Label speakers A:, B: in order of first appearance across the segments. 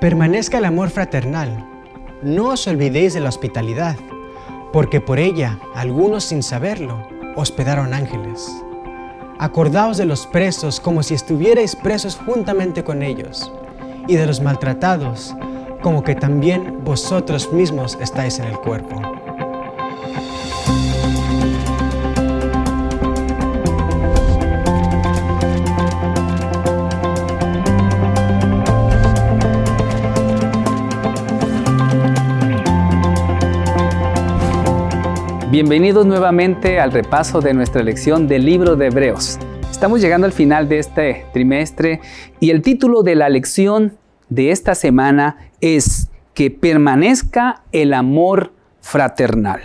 A: Permanezca el amor fraternal. No os olvidéis de la hospitalidad, porque por ella algunos sin saberlo hospedaron ángeles. Acordaos de los presos como si estuvierais presos juntamente con ellos, y de los maltratados como que también vosotros mismos estáis en el cuerpo.
B: Bienvenidos nuevamente al repaso de nuestra lección del libro de Hebreos. Estamos llegando al final de este trimestre y el título de la lección de esta semana es que permanezca el amor fraternal.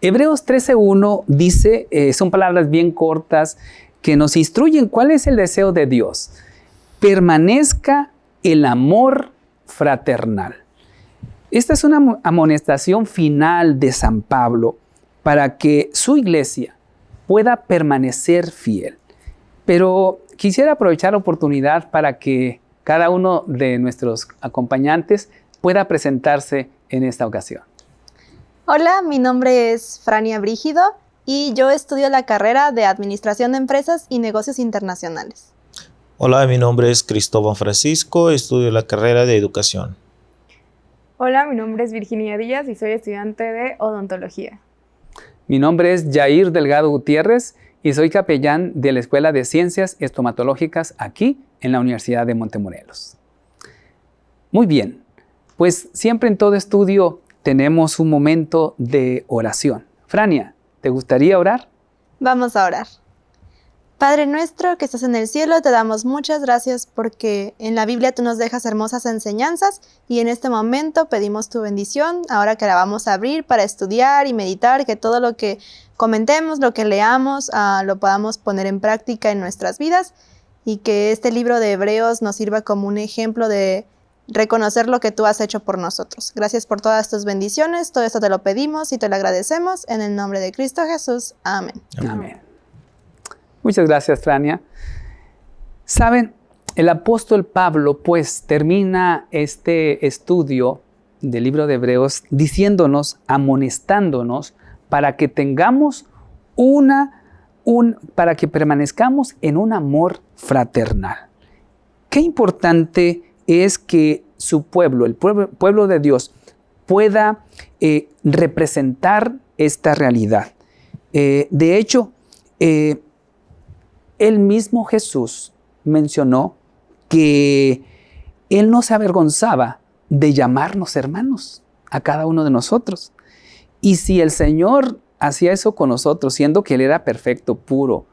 B: Hebreos 13.1 dice, eh, son palabras bien cortas que nos instruyen cuál es el deseo de Dios. Permanezca el amor fraternal. Esta es una amonestación final de San Pablo para que su iglesia pueda permanecer fiel. Pero quisiera aprovechar la oportunidad para que cada uno de nuestros acompañantes pueda presentarse en esta ocasión.
C: Hola, mi nombre es Frania Brígido y yo estudio la carrera de Administración de Empresas y Negocios Internacionales.
D: Hola, mi nombre es Cristóbal Francisco, estudio la carrera de Educación.
E: Hola, mi nombre es Virginia Díaz y soy estudiante de Odontología.
B: Mi nombre es Jair Delgado Gutiérrez y soy capellán de la Escuela de Ciencias Estomatológicas aquí en la Universidad de Montemorelos. Muy bien, pues siempre en todo estudio tenemos un momento de oración. Frania, ¿te gustaría orar?
C: Vamos a orar. Padre nuestro que estás en el cielo, te damos muchas gracias porque en la Biblia tú nos dejas hermosas enseñanzas y en este momento pedimos tu bendición, ahora que la vamos a abrir para estudiar y meditar, que todo lo que comentemos, lo que leamos, ah, lo podamos poner en práctica en nuestras vidas y que este libro de Hebreos nos sirva como un ejemplo de reconocer lo que tú has hecho por nosotros. Gracias por todas tus bendiciones, todo esto te lo pedimos y te lo agradecemos en el nombre de Cristo Jesús. Amén.
B: Amén. Muchas gracias, Frania. Saben, el apóstol Pablo pues termina este estudio del libro de Hebreos diciéndonos, amonestándonos para que tengamos una, un, para que permanezcamos en un amor fraternal. Qué importante es que su pueblo, el pueblo, de Dios, pueda eh, representar esta realidad. Eh, de hecho, eh, el mismo Jesús mencionó que Él no se avergonzaba de llamarnos hermanos a cada uno de nosotros. Y si el Señor hacía eso con nosotros, siendo que Él era perfecto, puro,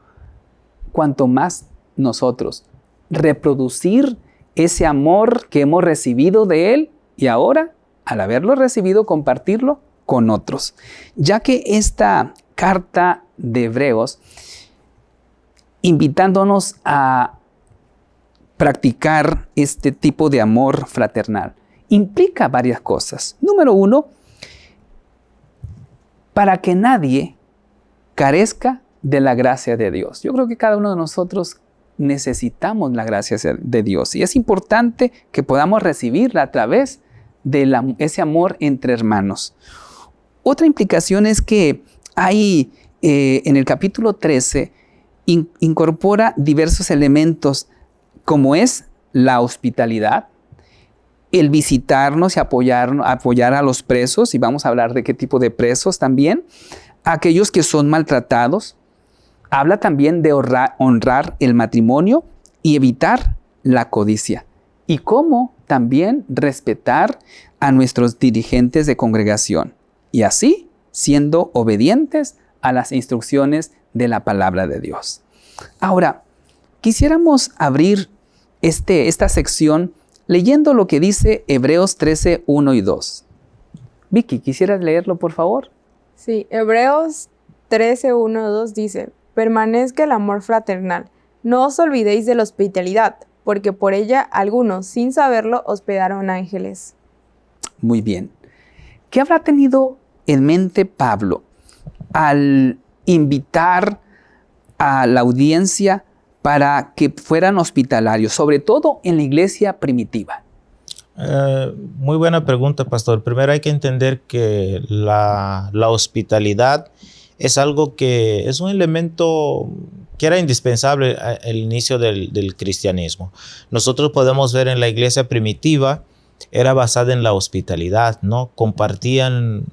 B: cuanto más nosotros reproducir ese amor que hemos recibido de Él y ahora, al haberlo recibido, compartirlo con otros. Ya que esta carta de Hebreos invitándonos a practicar este tipo de amor fraternal. Implica varias cosas. Número uno, para que nadie carezca de la gracia de Dios. Yo creo que cada uno de nosotros necesitamos la gracia de Dios y es importante que podamos recibirla a través de ese amor entre hermanos. Otra implicación es que hay eh, en el capítulo 13 incorpora diversos elementos como es la hospitalidad, el visitarnos y apoyar, apoyar a los presos, y vamos a hablar de qué tipo de presos también, aquellos que son maltratados. Habla también de honrar el matrimonio y evitar la codicia. Y cómo también respetar a nuestros dirigentes de congregación. Y así, siendo obedientes a las instrucciones de la palabra de Dios. Ahora, quisiéramos abrir este, esta sección leyendo lo que dice Hebreos 13, 1 y 2. Vicky, ¿quisieras leerlo, por favor?
E: Sí, Hebreos 13, 1 2 dice, permanezca el amor fraternal. No os olvidéis de la hospitalidad, porque por ella algunos, sin saberlo, hospedaron ángeles.
B: Muy bien. ¿Qué habrá tenido en mente Pablo al invitar a la audiencia para que fueran hospitalarios, sobre todo en la iglesia primitiva?
D: Eh, muy buena pregunta, pastor. Primero hay que entender que la, hospitalidad es algo que es un elemento que era indispensable al inicio del, del, cristianismo. Nosotros podemos ver en la iglesia primitiva, era basada en la hospitalidad, ¿no? Compartían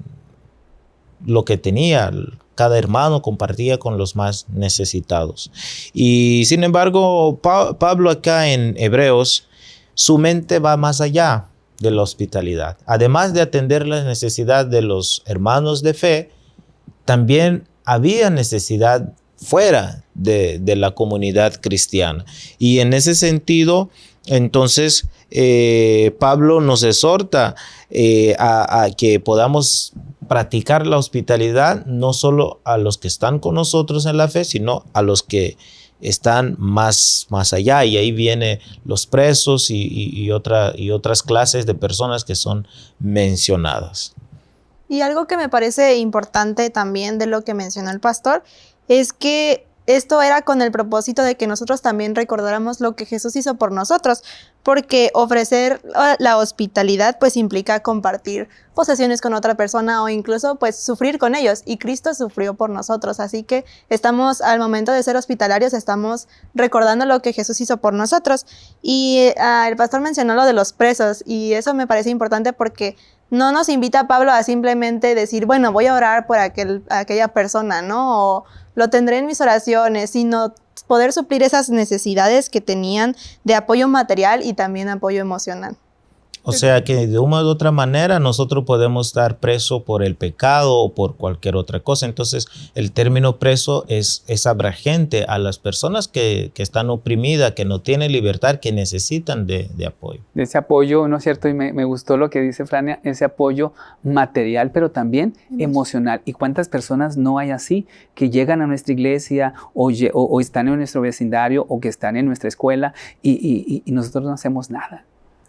D: lo que tenía, cada hermano compartía con los más necesitados. Y sin embargo, pa Pablo acá en Hebreos, su mente va más allá de la hospitalidad. Además de atender la necesidad de los hermanos de fe, también había necesidad fuera de, de la comunidad cristiana. Y en ese sentido, entonces, eh, Pablo nos exhorta eh, a, que podamos practicar la hospitalidad no solo a los que están con nosotros en la fe, sino a los que están más, más allá y ahí vienen los presos y, y, y, otra, y otras clases de personas que son mencionadas.
C: Y algo que me parece importante también de lo que mencionó el pastor es que esto era con el propósito de que nosotros también recordáramos lo que Jesús hizo por nosotros, porque ofrecer la hospitalidad pues implica compartir posesiones con otra persona o incluso pues sufrir con ellos y Cristo sufrió por nosotros, así que estamos al momento de ser hospitalarios estamos recordando lo que Jesús hizo por nosotros y uh, el pastor mencionó lo de los presos y eso me parece importante porque no nos invita Pablo a simplemente decir, bueno, voy a orar por aquel, aquella persona, ¿no? Lo tendré en mis oraciones, sino poder suplir esas necesidades que tenían de apoyo material y también apoyo emocional.
D: O sea que de una u otra manera nosotros podemos estar preso por el pecado o por cualquier otra cosa. Entonces el término preso es, es abragente a las personas que, que, están oprimidas, que no tienen libertad, que necesitan de, de apoyo.
B: De ese apoyo, ¿no es cierto? Y me, me, gustó lo que dice Frania, ese apoyo material, pero también emocional. ¿Y cuántas personas no hay así que llegan a nuestra iglesia o, o, o están en nuestro vecindario o que están en nuestra escuela y, y, y nosotros no hacemos nada?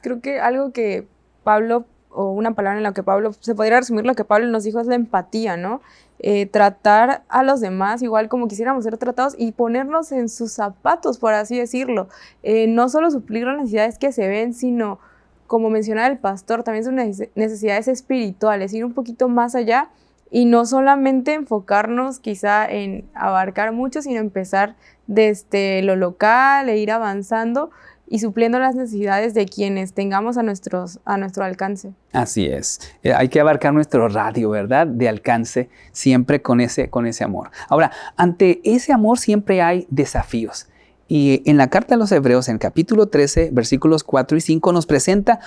E: Creo que algo que Pablo, o una palabra en la que Pablo, se podría resumir lo que Pablo nos dijo es la empatía, ¿no? Eh, tratar a los demás igual como quisiéramos ser tratados y ponernos en sus zapatos, por así decirlo. Eh, no solo suplir las necesidades que se ven, sino, como mencionaba el pastor, también son necesidades espirituales, ir un poquito más allá y no solamente enfocarnos quizá en abarcar mucho, sino empezar desde lo local e ir avanzando y supliendo las necesidades de quienes tengamos a, a nuestro alcance.
B: Así es. Eh, hay que abarcar nuestro radio, ¿verdad? De alcance, siempre con ese, con ese amor. Ahora, ante ese amor siempre hay desafíos. Y en la carta a los Hebreos, en capítulo 13, versículos 4 y 5, nos presenta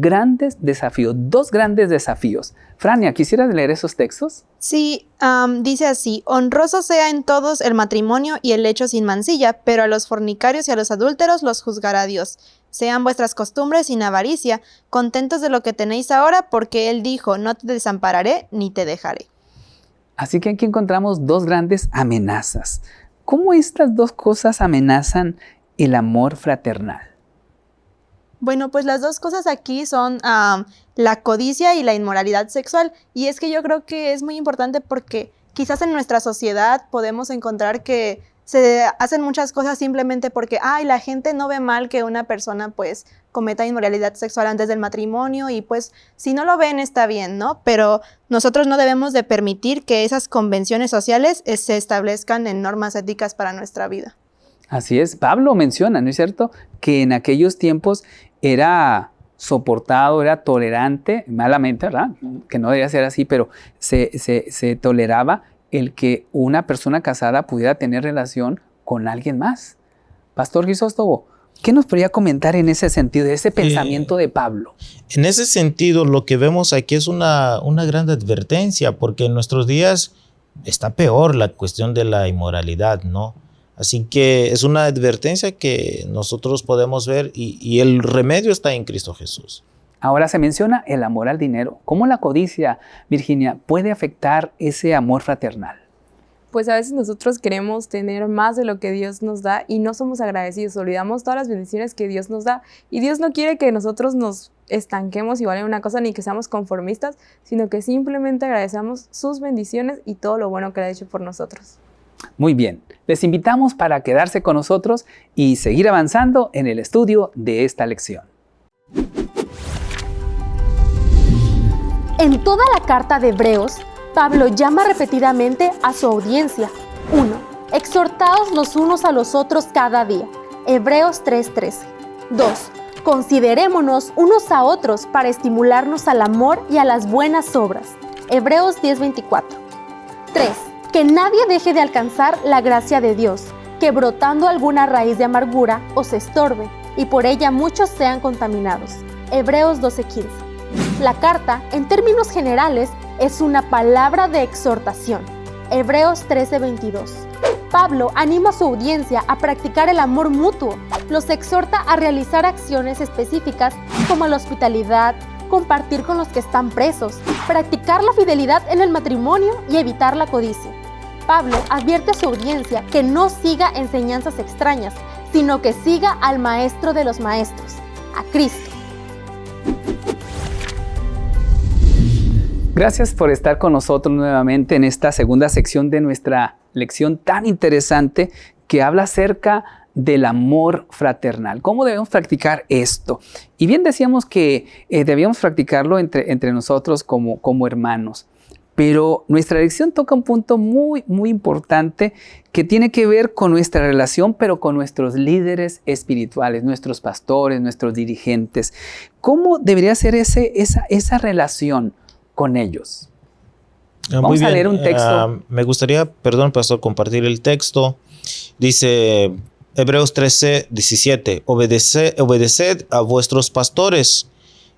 B: grandes desafíos, dos grandes desafíos. Frania, ¿quisieras leer esos textos?
C: Sí, um, dice así, honroso sea en todos el matrimonio y el lecho sin mancilla, pero a los fornicarios y a los adúlteros los juzgará Dios. Sean vuestras costumbres sin avaricia, contentos de lo que tenéis ahora, porque Él dijo, no te desampararé ni te dejaré.
B: Así que aquí encontramos dos grandes amenazas. ¿Cómo estas dos cosas amenazan el amor fraternal?
C: Bueno, pues las dos cosas aquí son la codicia y la inmoralidad sexual. Y es que yo creo que es muy importante porque quizás en nuestra sociedad podemos encontrar que se hacen muchas cosas simplemente porque, ay, la gente no ve mal que una persona pues cometa inmoralidad sexual antes del matrimonio y pues si no lo ven está bien, ¿no? Pero nosotros no debemos de permitir que esas convenciones sociales se establezcan en normas éticas para nuestra vida.
B: Así es, Pablo menciona, ¿no es cierto?, que en aquellos tiempos era soportado, era tolerante, malamente, ¿verdad? Que no debería ser así, pero se, se, se toleraba el que una persona casada pudiera tener relación con alguien más. Pastor Grisóstomo, ¿qué nos podría comentar en ese sentido, de ese pensamiento eh, de Pablo?
D: En ese sentido, lo que vemos aquí es una, una gran advertencia, porque en nuestros días está peor la cuestión de la inmoralidad, ¿no? Así que es una advertencia que nosotros podemos ver y, y, el remedio está en Cristo Jesús.
B: Ahora se menciona el amor al dinero. ¿Cómo la codicia, Virginia, puede afectar ese amor fraternal?
E: Pues a veces nosotros queremos tener más de lo que Dios nos da y no somos agradecidos, olvidamos todas las bendiciones que Dios nos da y Dios no quiere que nosotros nos estanquemos igual en una cosa ni que seamos conformistas, sino que simplemente agradecemos sus bendiciones y todo lo bueno que ha hecho por nosotros.
B: Muy bien, les invitamos para quedarse con nosotros y seguir avanzando en el estudio de esta lección.
F: En toda la carta de Hebreos, Pablo llama repetidamente a su audiencia. 1. Exhortaos los unos a los otros cada día. Hebreos 3:13. 2. Considerémonos unos a otros para estimularnos al amor y a las buenas obras. Hebreos 10:24. 3. Que nadie deje de alcanzar la gracia de Dios, que brotando alguna raíz de amargura os estorbe, y por ella muchos sean contaminados. Hebreos 12:15. La carta, en términos generales, es una palabra de exhortación. Hebreos 13:22. Pablo anima a su audiencia a practicar el amor mutuo. Los exhorta a realizar acciones específicas como la hospitalidad, compartir con los que están presos, practicar la fidelidad en el matrimonio y evitar la codicia. Pablo advierte a su audiencia que no siga enseñanzas extrañas, sino que siga al Maestro de los Maestros, a Cristo.
B: Gracias por estar con nosotros nuevamente en esta segunda sección de nuestra lección tan interesante que habla acerca del amor fraternal. ¿Cómo debemos practicar esto? Y bien decíamos que eh, debíamos practicarlo entre, entre nosotros como, como hermanos. Pero nuestra lección toca un punto muy, muy importante que tiene que ver con nuestra relación, pero con nuestros líderes espirituales, nuestros pastores, nuestros dirigentes. ¿Cómo debería ser ese, esa, esa relación? con ellos.
D: Ah, Vamos a leer un texto. Ah, me gustaría, perdón, pastor, compartir el texto. Dice Hebreos 13, 17, obedeced a vuestros pastores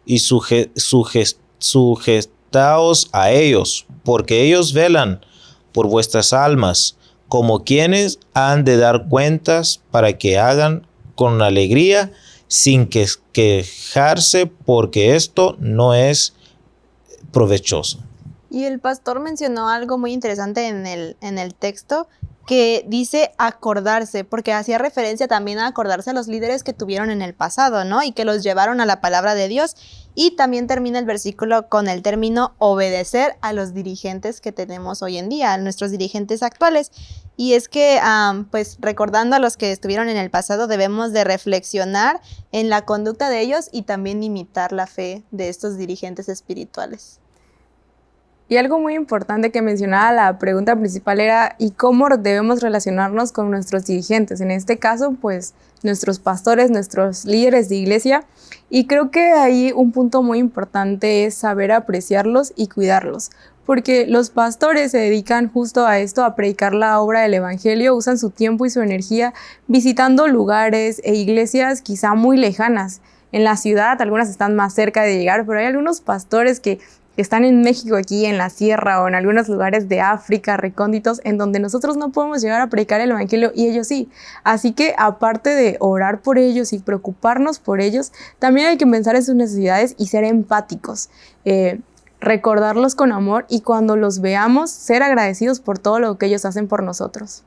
D: y sujetaos a ellos, porque ellos velan por vuestras almas, como quienes han de dar cuentas para que hagan con alegría, sin que quejarse, porque esto no es provechoso.
C: Y el pastor mencionó algo muy interesante en el, en el texto que dice acordarse, porque hacía referencia también a acordarse a los líderes que tuvieron en el pasado, ¿no? Y que los llevaron a la palabra de Dios. Y también termina el versículo con el término obedecer a los dirigentes que tenemos hoy en día, a nuestros dirigentes actuales. Y es que, pues recordando a los que estuvieron en el pasado, debemos de reflexionar en la conducta de ellos y también imitar la fe de estos dirigentes espirituales.
E: Y algo muy importante que mencionaba la pregunta principal era ¿y cómo debemos relacionarnos con nuestros dirigentes? En este caso, pues nuestros pastores, nuestros líderes de iglesia. Y creo que ahí un punto muy importante es saber apreciarlos y cuidarlos. Porque los pastores se dedican justo a esto, a predicar la obra del Evangelio, usan su tiempo y su energía visitando lugares e iglesias quizá muy lejanas. En la ciudad, algunas están más cerca de llegar, pero hay algunos pastores que están en México, aquí en la sierra o en algunos lugares de África recónditos, en donde nosotros no podemos llegar a predicar el Evangelio y ellos sí. Así que aparte de orar por ellos y preocuparnos por ellos, también hay que pensar en sus necesidades y ser empáticos. Eh, recordarlos con amor y cuando los veamos, ser agradecidos por todo lo que ellos hacen por nosotros.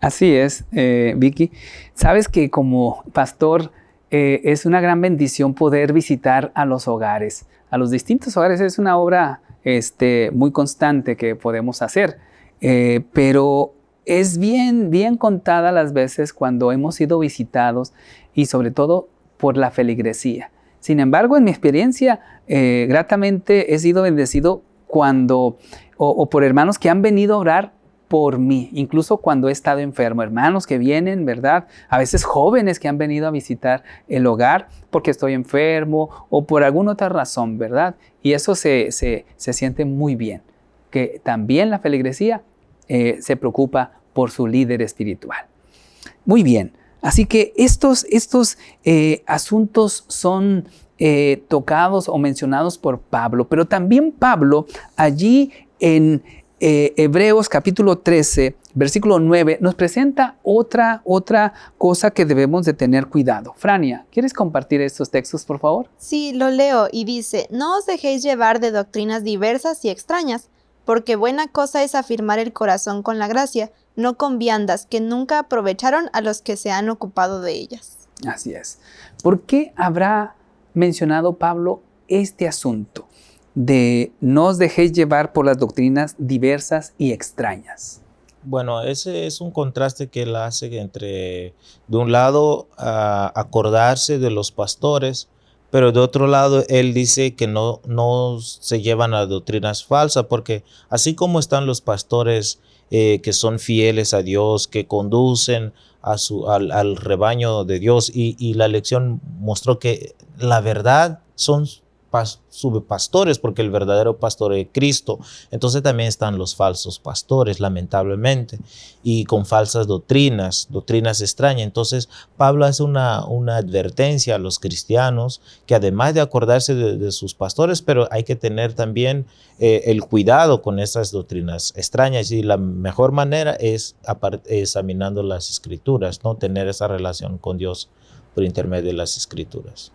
B: Así es, eh, Vicky. Sabes que como pastor eh, es una gran bendición poder visitar a los hogares a los distintos hogares. Es una obra este, muy constante que podemos hacer, eh, pero es bien, bien contada las veces cuando hemos sido visitados y sobre todo por la feligresía. Sin embargo, en mi experiencia, eh, gratamente he sido bendecido cuando, o por hermanos que han venido a orar por mí, incluso cuando he estado enfermo. Hermanos que vienen, ¿verdad? A veces jóvenes que han venido a visitar el hogar porque estoy enfermo o por alguna otra razón, ¿verdad? Y eso se, se, siente muy bien, que también la feligresía eh, se preocupa por su líder espiritual. Muy bien, así que estos, estos eh, asuntos son eh, tocados o mencionados por Pablo, pero también Pablo allí en, eh, Hebreos capítulo 13, versículo 9, nos presenta otra, otra cosa que debemos de tener cuidado. Frania, ¿quieres compartir estos textos, por favor?
C: Sí, lo leo y dice, no os dejéis llevar de doctrinas diversas y extrañas, porque buena cosa es afirmar el corazón con la gracia, no con viandas que nunca aprovecharon a los que se han ocupado de ellas.
B: Así es. ¿Por qué habrá mencionado Pablo este asunto? De no os dejéis llevar por las doctrinas diversas y extrañas.
D: Bueno, ese es un contraste que él hace entre, de un lado, acordarse de los pastores, pero de otro lado él dice que no, no se llevan a doctrinas falsas, porque así como están los pastores eh, que son fieles a Dios, que conducen a su, al, rebaño de Dios, y, y la lección mostró que la verdad son subpastores, porque el verdadero pastor es Cristo. Entonces también están los falsos pastores, lamentablemente, y con falsas doctrinas, doctrinas extrañas. Entonces Pablo hace una, una advertencia a los cristianos que además de acordarse de, sus pastores, pero hay que tener también eh, el cuidado con esas doctrinas extrañas y la mejor manera es examinando las escrituras, no tener esa relación con Dios por intermedio de las escrituras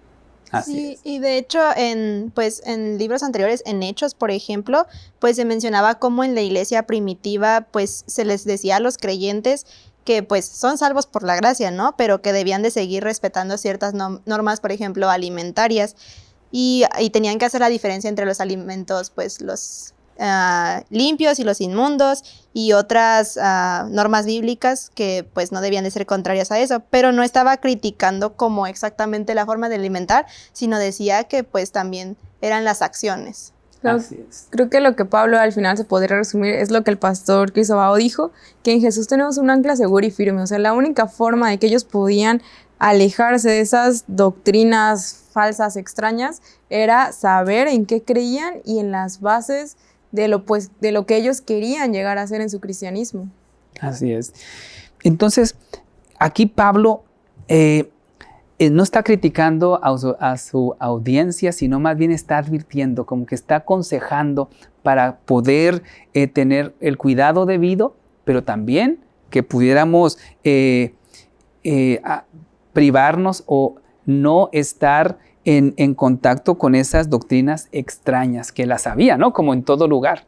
C: sí, y de hecho en pues en libros anteriores, en Hechos, por ejemplo, pues se mencionaba cómo en la iglesia primitiva pues se les decía a los creyentes que pues son salvos por la gracia, ¿no? Pero que debían de seguir respetando ciertas normas, por ejemplo, alimentarias. Y, y, tenían que hacer la diferencia entre los alimentos, pues los Ah, limpios y los inmundos y otras ah, normas bíblicas que pues no debían de ser contrarias a eso, pero no estaba criticando como exactamente la forma de alimentar, sino decía que pues también eran las acciones.
E: Creo, que lo que Pablo al final se podría resumir es lo que el pastor Crisóbao dijo, que en Jesús tenemos un ancla segura y firme, o sea, la única forma de que ellos podían alejarse de esas doctrinas falsas, extrañas, era saber en qué creían y en las bases de lo, pues, de lo que ellos querían llegar a hacer en su cristianismo.
B: Así es. Entonces, aquí Pablo eh, eh, no está criticando a su, audiencia, sino más bien está advirtiendo, como que está aconsejando para poder eh, tener el cuidado debido, pero también que pudiéramos privarnos o no estar en, contacto con esas doctrinas extrañas que las había, ¿no? Como en todo lugar.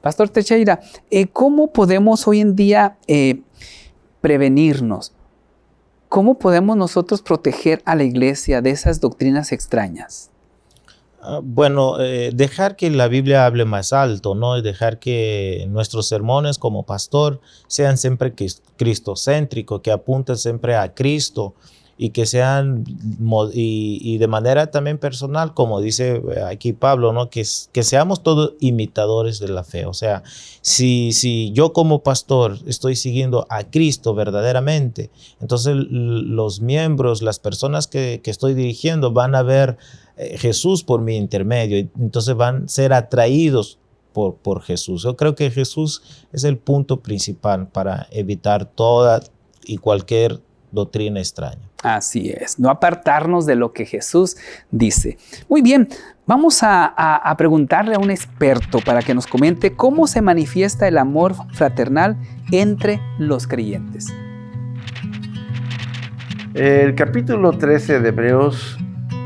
B: Pastor Teixeira, eh, ¿cómo podemos hoy en día eh, prevenirnos? ¿Cómo podemos nosotros proteger a la iglesia de esas doctrinas extrañas?
D: Ah, bueno, eh, dejar que la Biblia hable más alto, ¿no? Dejar que nuestros sermones como pastor sean siempre cristocéntricos, que apunten siempre a Cristo, y que sean, y, de manera también personal, como dice eh, aquí Pablo, ¿no? que, que seamos todos imitadores de la fe. O sea, si, si yo como pastor estoy siguiendo a Cristo verdaderamente, entonces los miembros, las personas que, que estoy dirigiendo van a ver eh, Jesús por mi intermedio, entonces van a ser atraídos por, por, Jesús. Yo creo que Jesús es el punto principal para evitar toda y cualquier doctrina extraña.
B: Así es, no apartarnos de lo que Jesús dice. Muy bien, vamos a, preguntarle a un experto para que nos comente cómo se manifiesta el amor fraternal entre los creyentes.
G: El capítulo 13 de Hebreos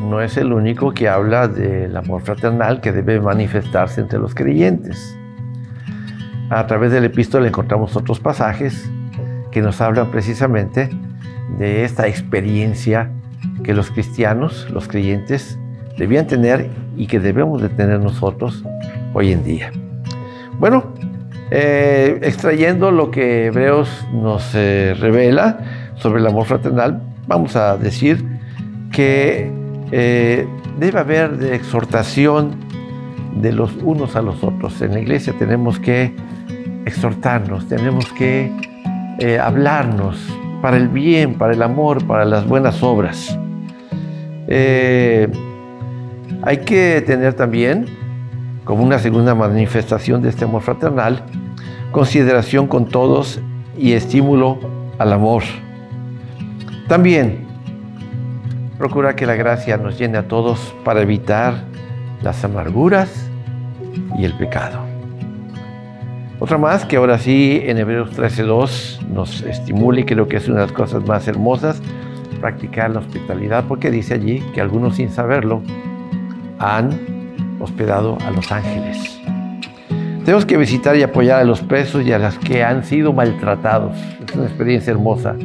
G: no es el único que habla del amor fraternal que debe manifestarse entre los creyentes. A través del epístola encontramos otros pasajes que nos hablan precisamente de esta experiencia que los cristianos, los creyentes, debían tener y que debemos de tener nosotros hoy en día. Bueno, eh, extrayendo lo que Hebreos nos eh, revela sobre el amor fraternal, vamos a decir que eh, debe haber de exhortación de los unos a los otros. En la iglesia tenemos que exhortarnos, tenemos que hablarnos, para el bien, para el amor, para las buenas obras. Eh, hay que tener también, como una segunda manifestación de este amor fraternal, consideración con todos y estímulo al amor. También, procura que la gracia nos llene a todos para evitar las amarguras y el pecado. Otra más que ahora sí en Hebreos 13.2 nos estimula y creo que es una de las cosas más hermosas, practicar la hospitalidad, porque dice allí que algunos sin saberlo han hospedado a los ángeles. Tenemos que visitar y apoyar a los presos y a las que han sido maltratados. Es una experiencia hermosa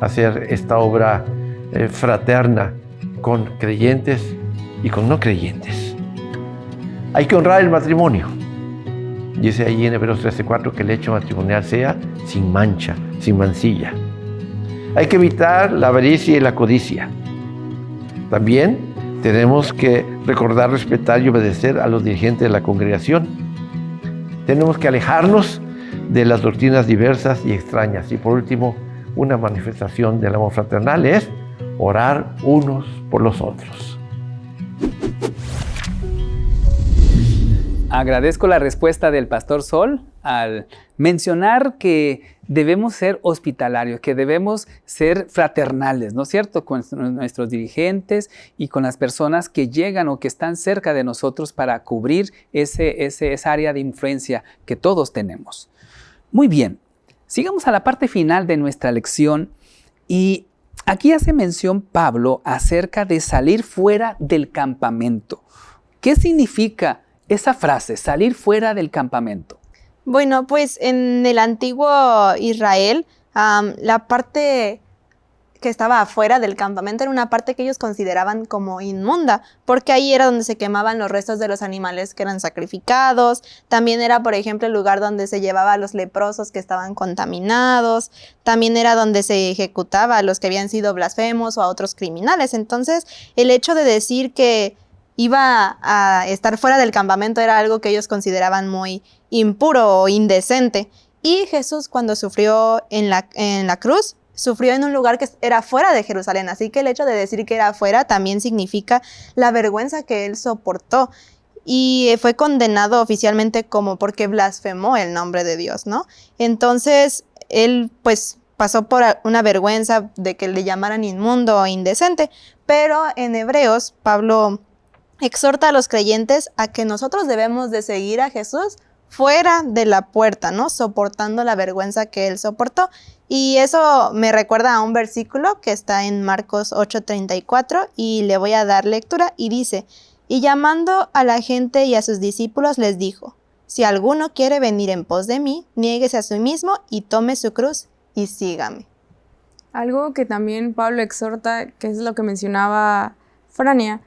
G: hacer esta obra eh, fraterna con creyentes y con no creyentes. Hay que honrar el matrimonio. Dice allí en Hebreos 13:4 que el hecho matrimonial sea sin mancha, sin mancilla. Hay que evitar la avaricia y la codicia. También Tenemos que recordar, respetar y obedecer a los dirigentes de la congregación. Tenemos que alejarnos de las doctrinas diversas y extrañas. Y por último, una manifestación del amor fraternal es orar unos por los otros.
B: Agradezco la respuesta del pastor Sol al mencionar que debemos ser hospitalarios, que debemos ser fraternales, ¿no es cierto?, con nuestros dirigentes y con las personas que llegan o que están cerca de nosotros para cubrir ese, ese, esa área de influencia que todos tenemos. Muy bien, sigamos a la parte final de nuestra lección y aquí hace mención Pablo acerca de salir fuera del campamento. ¿Qué significa esa frase, salir fuera del campamento?
C: Bueno, pues en el antiguo Israel, la parte que estaba afuera del campamento era una parte que ellos consideraban como inmunda, porque ahí era donde se quemaban los restos de los animales que eran sacrificados, también era, por ejemplo, el lugar donde se llevaba a los leprosos que estaban contaminados, también era donde se ejecutaba a los que habían sido blasfemos o a otros criminales. Entonces, el hecho de decir que iba a estar fuera del campamento era algo que ellos consideraban muy impuro o indecente. Y Jesús cuando sufrió en la, en la cruz, sufrió en un lugar que era fuera de Jerusalén. Así que el hecho de decir que era fuera también significa la vergüenza que él soportó. Y fue condenado oficialmente como porque blasfemó el nombre de Dios, ¿no? Entonces, él pues pasó por una vergüenza de que le llamaran inmundo o indecente. Pero en Hebreos, Pablo exhorta a los creyentes a que nosotros debemos de seguir a Jesús fuera de la puerta, ¿no? Soportando la vergüenza que él soportó. Y eso me recuerda a un versículo que está en Marcos 8:34 y le voy a dar lectura y dice, y llamando a la gente y a sus discípulos les dijo, si alguno quiere venir en pos de mí, niéguese a sí mismo y tome su cruz y sígame.
E: Algo que también Pablo exhorta, que es lo que mencionaba Frania,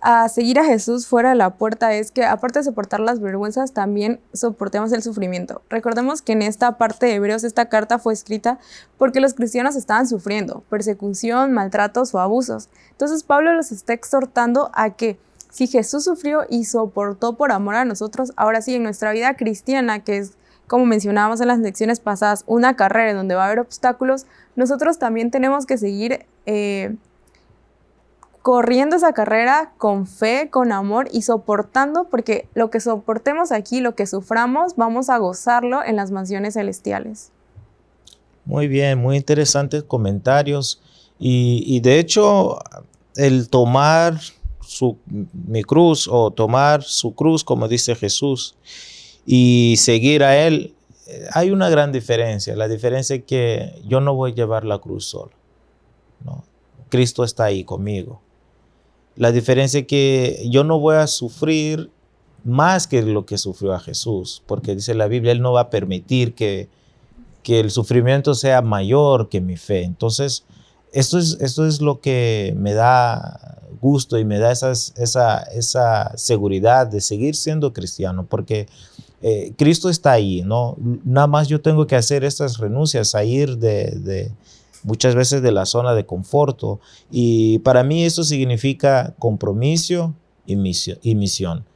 E: a seguir a Jesús fuera de la puerta es que aparte de soportar las vergüenzas, también soportemos el sufrimiento. Recordemos que en esta parte de Hebreos esta carta fue escrita porque los cristianos estaban sufriendo persecución, maltratos o abusos. Entonces Pablo los está exhortando a que si Jesús sufrió y soportó por amor a nosotros, ahora sí, en nuestra vida cristiana, que es como mencionábamos en las lecciones pasadas, una carrera donde va a haber obstáculos, nosotros también tenemos que seguir eh, corriendo esa carrera con fe, con amor y soportando, porque lo que soportemos aquí, lo que suframos, vamos a gozarlo en las mansiones celestiales.
D: Muy bien, muy interesantes comentarios. Y, de hecho, el tomar su, mi cruz o tomar su cruz, como dice Jesús, y seguir a Él, eh, hay una gran diferencia. La diferencia es que yo no voy a llevar la cruz solo. Cristo está ahí conmigo. La diferencia es que yo no voy a sufrir más que lo que sufrió a Jesús, porque dice la Biblia, Él no va a permitir que, que el sufrimiento sea mayor que mi fe. Entonces, esto es, esto es lo que me da gusto y me da esa, esa seguridad de seguir siendo cristiano, porque eh, Cristo está ahí, ¿no? Nada más yo tengo que hacer estas renuncias, a ir de muchas veces de la zona de conforto. Y para mí eso significa compromiso y misión.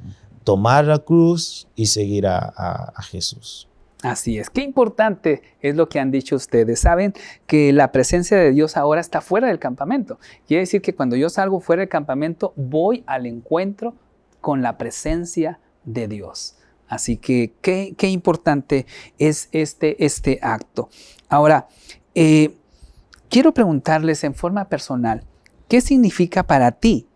D: Tomar la cruz y seguir a, Jesús.
B: Así es, qué importante es lo que han dicho ustedes. Saben que la presencia de Dios ahora está fuera del campamento. Quiere decir que cuando yo salgo fuera del campamento, voy al encuentro con la presencia de Dios. Así que qué, qué importante es este, este acto. Ahora, eh, Quiero preguntarles en forma personal, ¿qué significa para ti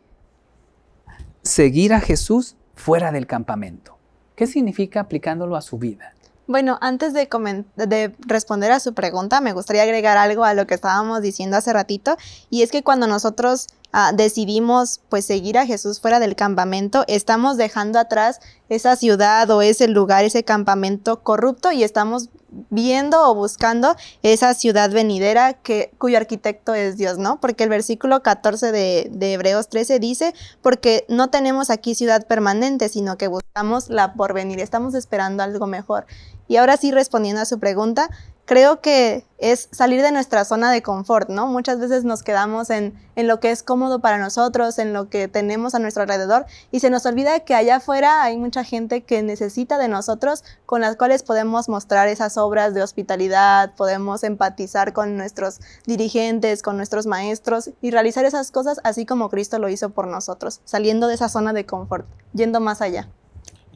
B: seguir a Jesús fuera del campamento? ¿Qué significa aplicándolo a su vida?
C: Bueno, antes de, de, responder a su pregunta, me gustaría agregar algo a lo que estábamos diciendo hace ratito, y es que cuando nosotros Ah, decidimos pues seguir a Jesús fuera del campamento, estamos dejando atrás esa ciudad o ese lugar, ese campamento corrupto y estamos viendo o buscando esa ciudad venidera que, cuyo arquitecto es Dios, ¿no? Porque el versículo 14 de, de Hebreos 13 dice, porque no tenemos aquí ciudad permanente, sino que buscamos la porvenir, estamos esperando algo mejor. Y ahora sí, respondiendo a su pregunta, creo que es salir de nuestra zona de confort, ¿no? Muchas veces nos quedamos en, en, lo que es cómodo para nosotros, en lo que tenemos a nuestro alrededor y se nos olvida que allá afuera hay mucha gente que necesita de nosotros con las cuales podemos mostrar esas obras de hospitalidad, podemos empatizar con nuestros dirigentes, con nuestros maestros y realizar esas cosas así como Cristo lo hizo por nosotros, saliendo de esa zona de confort, yendo más allá.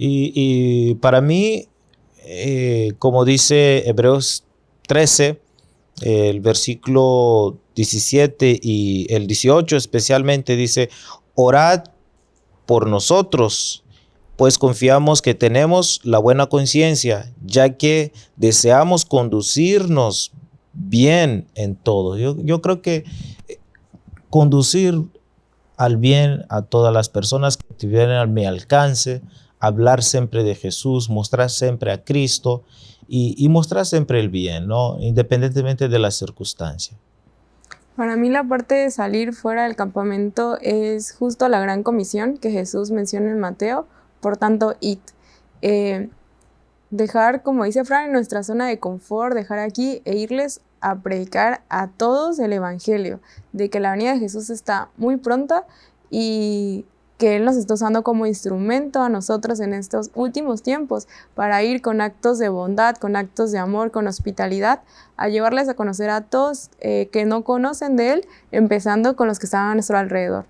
D: Y, para mí, eh, como dice Hebreos 13, el versículo 17 y el 18 especialmente dice, orad por nosotros, pues confiamos que tenemos la buena conciencia, ya que deseamos conducirnos bien en todo. Yo, yo, creo que conducir al bien a todas las personas que vienen a mi alcance, hablar siempre de Jesús, mostrar siempre a Cristo y, mostrar siempre el bien, ¿no? independientemente de la circunstancia.
E: Para mí la parte de salir fuera del campamento es justo la gran comisión que Jesús menciona en Mateo, por tanto, id. Eh, dejar, como dice Fran, en nuestra zona de confort, dejar aquí e irles a predicar a todos el Evangelio, de que la venida de Jesús está muy pronta y que Él nos está usando como instrumento a nosotros en estos últimos tiempos para ir con actos de bondad, con actos de amor, con hospitalidad, a llevarles a conocer a todos eh, que no conocen de Él, empezando con los que están a nuestro alrededor.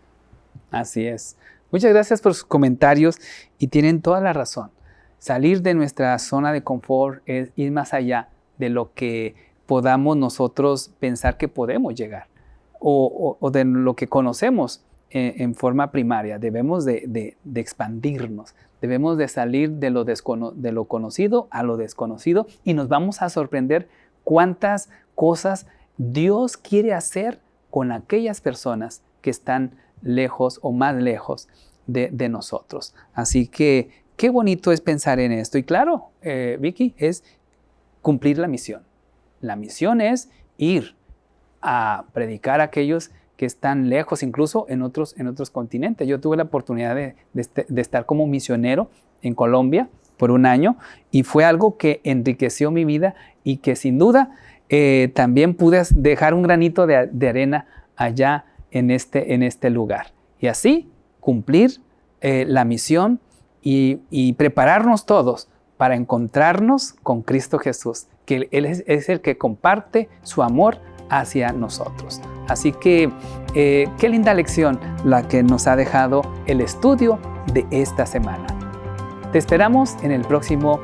B: Así es. Muchas gracias por sus comentarios y tienen toda la razón. Salir de nuestra zona de confort es ir más allá de lo que podamos nosotros pensar que podemos llegar o, o de lo que conocemos en, forma primaria, debemos de, expandirnos, debemos de salir de lo, de lo conocido a lo desconocido y nos vamos a sorprender cuántas cosas Dios quiere hacer con aquellas personas que están lejos o más lejos de, nosotros. Así que qué bonito es pensar en esto. Y claro, eh, Vicky, es cumplir la misión. La misión es ir a predicar a aquellos que están lejos, incluso en otros, en otros continentes. Yo tuve la oportunidad de, este, estar como misionero en Colombia por un año y fue algo que enriqueció mi vida y que sin duda eh, también pude dejar un granito de, arena allá en este, en este lugar. Y así cumplir eh, la misión y, prepararnos todos para encontrarnos con Cristo Jesús, que Él es el que comparte su amor hacia nosotros. Así que eh, qué linda lección la que nos ha dejado el estudio de esta semana. Te esperamos en el próximo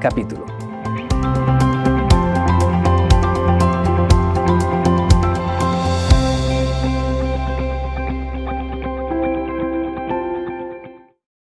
B: capítulo.